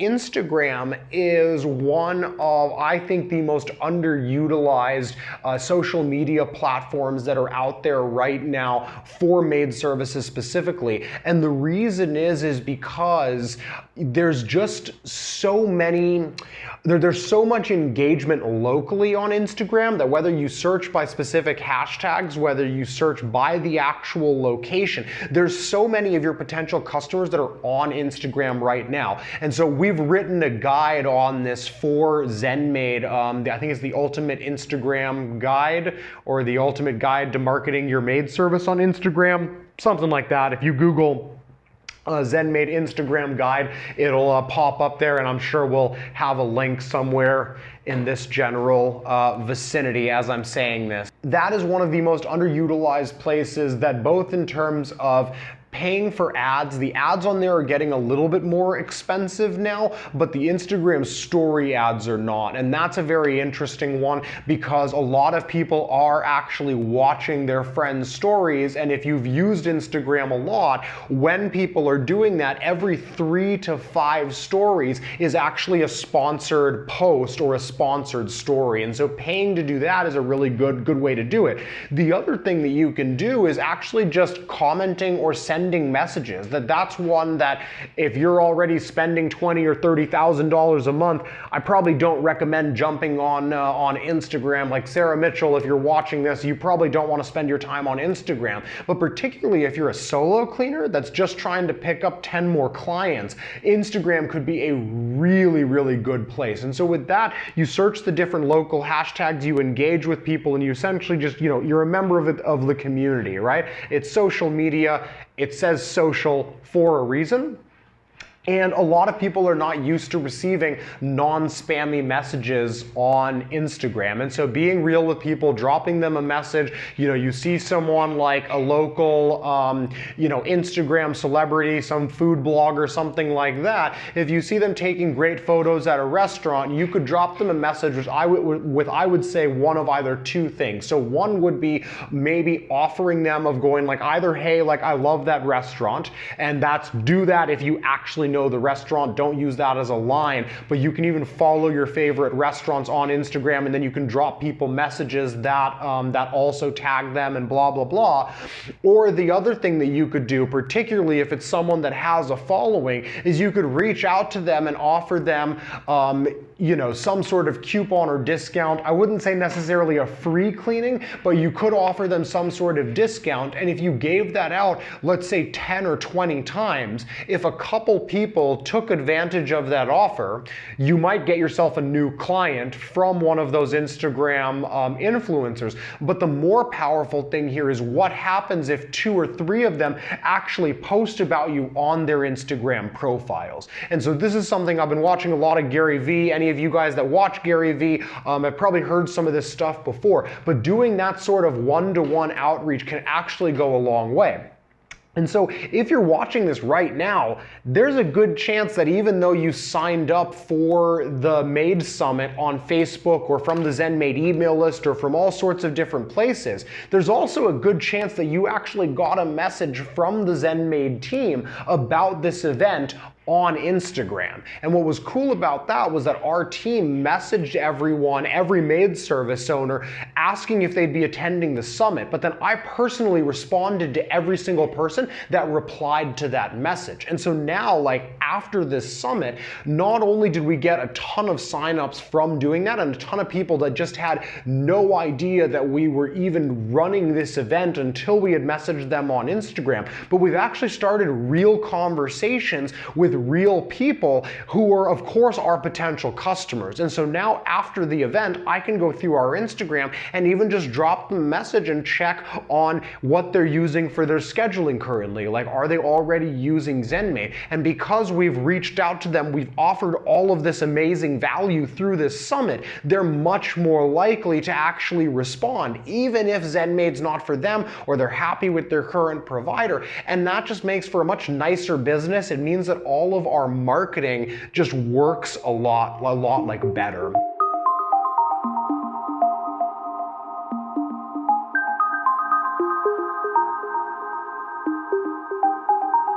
Instagram is one of, I think, the most underutilized uh, social media platforms that are out there right now for maid services specifically. And the reason is, is because there's just so many, there, there's so much engagement locally on Instagram that whether you search by specific hashtags, whether you search by the actual location, there's so many of your potential customers that are on Instagram right now. And so we've written a guide on this for ZenMaid. Um, I think it's the ultimate Instagram guide or the ultimate guide to marketing your maid service on Instagram, something like that. If you Google uh, ZenMaid Instagram guide. It'll uh, pop up there, and I'm sure we'll have a link somewhere in this general uh, vicinity as I'm saying this. That is one of the most underutilized places that both in terms of paying for ads. The ads on there are getting a little bit more expensive now, but the Instagram story ads are not. And that's a very interesting one because a lot of people are actually watching their friends' stories. And if you've used Instagram a lot, when people are doing that, every three to five stories is actually a sponsored post or a sponsored story. And so paying to do that is a really good, good way to do it. The other thing that you can do is actually just commenting or sending sending messages. That that's one that if you're already spending twenty or thirty thousand dollars a month, I probably don't recommend jumping on uh, on Instagram. Like Sarah Mitchell, if you're watching this, you probably don't want to spend your time on Instagram. But particularly if you're a solo cleaner that's just trying to pick up 10 more clients, Instagram could be a really, really good place. And so with that, you search the different local hashtags, you engage with people, and you essentially just, you know, you're a member of, it, of the community, right? It's social media, it says social for a reason. And a lot of people are not used to receiving non-spammy messages on Instagram. And so being real with people, dropping them a message, you know, you see someone like a local, um, you know, Instagram celebrity, some food blogger, something like that. If you see them taking great photos at a restaurant, you could drop them a message which I would, with, I would say one of either two things. So one would be maybe offering them of going like either, hey, like I love that restaurant, and that's do that if you actually know the restaurant. Don't use that as a line, but you can even follow your favorite restaurants on Instagram and then you can drop people messages that, um, that also tag them and blah, blah, blah. Or the other thing that you could do, particularly if it's someone that has a following, is you could reach out to them and offer them um, you know, some sort of coupon or discount. I wouldn't say necessarily a free cleaning, but you could offer them some sort of discount. And if you gave that out, let's say 10 or 20 times, if a couple people took advantage of that offer, you might get yourself a new client from one of those Instagram um, influencers. But the more powerful thing here is what happens if two or three of them actually post about you on their Instagram profiles. And so this is something I've been watching a lot of Gary Vee. Of you guys that watch Gary Vee um, have probably heard some of this stuff before, but doing that sort of one-to-one -one outreach can actually go a long way. And so if you're watching this right now, there's a good chance that even though you signed up for the Maid Summit on Facebook or from the ZenMaid email list or from all sorts of different places, there's also a good chance that you actually got a message from the ZenMaid team about this event on Instagram. And what was cool about that was that our team messaged everyone, every maid service owner, asking if they'd be attending the summit. But then I personally responded to every single person that replied to that message. And so now, like after this summit, not only did we get a ton of signups from doing that and a ton of people that just had no idea that we were even running this event until we had messaged them on Instagram, but we've actually started real conversations with real people who are, of course, our potential customers. And so now after the event, I can go through our Instagram and even just drop them a message and check on what they're using for their scheduling currently. Like, are they already using ZenMaid? And because we've reached out to them, we've offered all of this amazing value through this summit, they're much more likely to actually respond, even if ZenMaid's not for them or they're happy with their current provider. And that just makes for a much nicer business. It means that all of our marketing just works a lot, a lot like better.